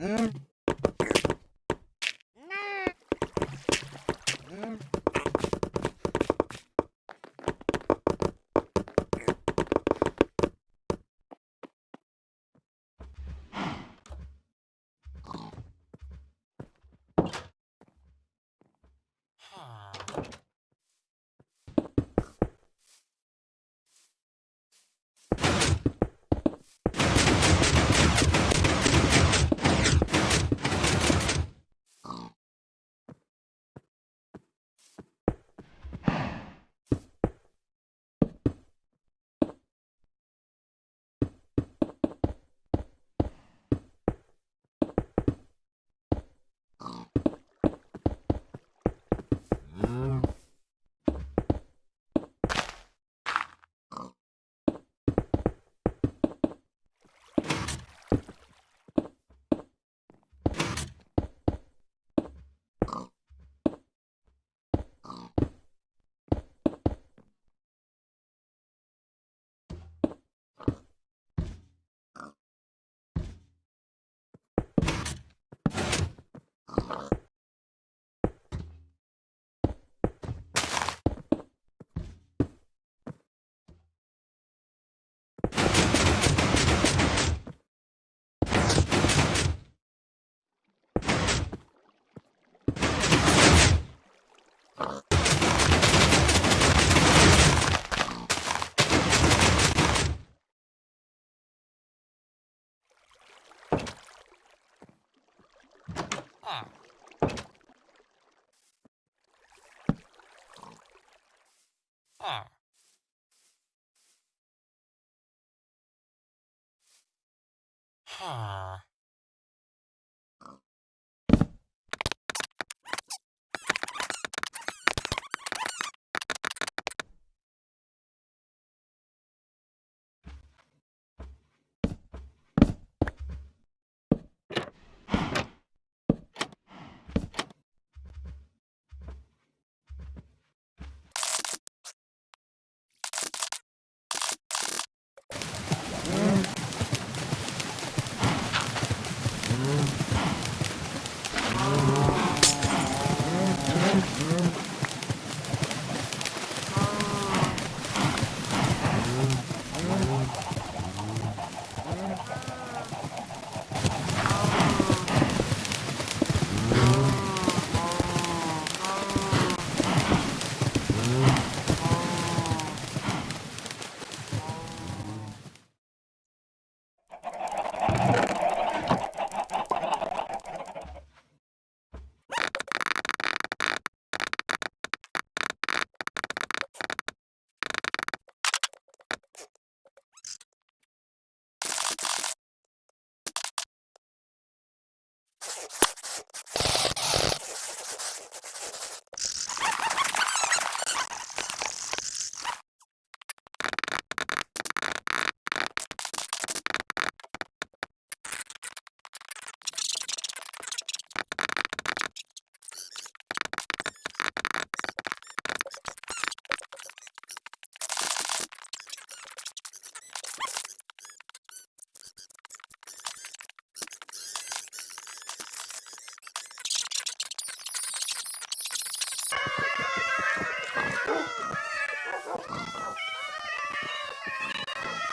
Mm-hmm. Um. Uh-huh.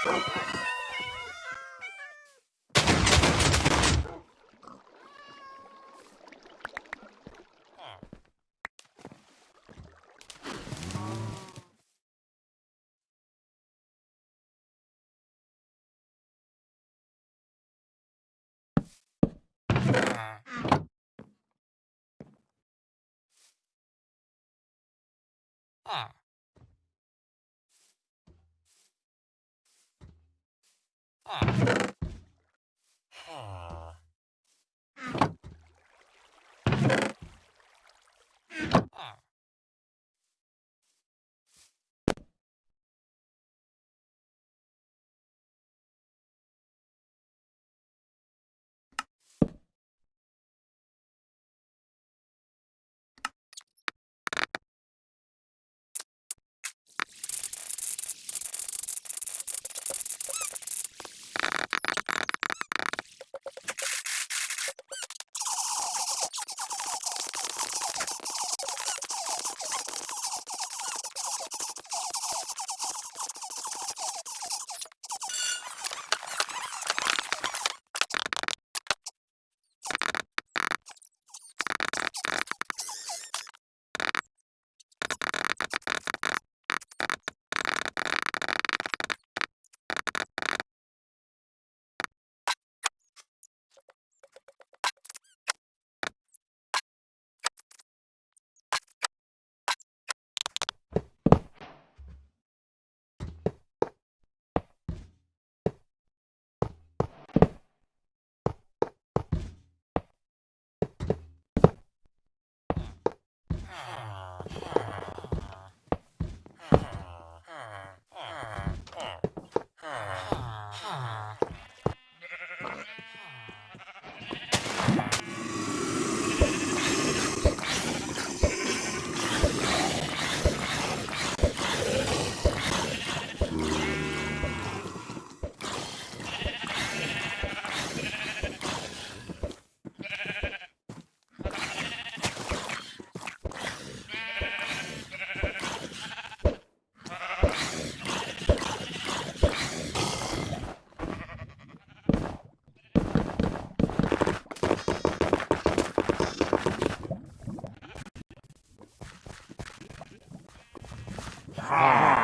Ah. Huh. Ah. ah. Yeah. Ha! Ah.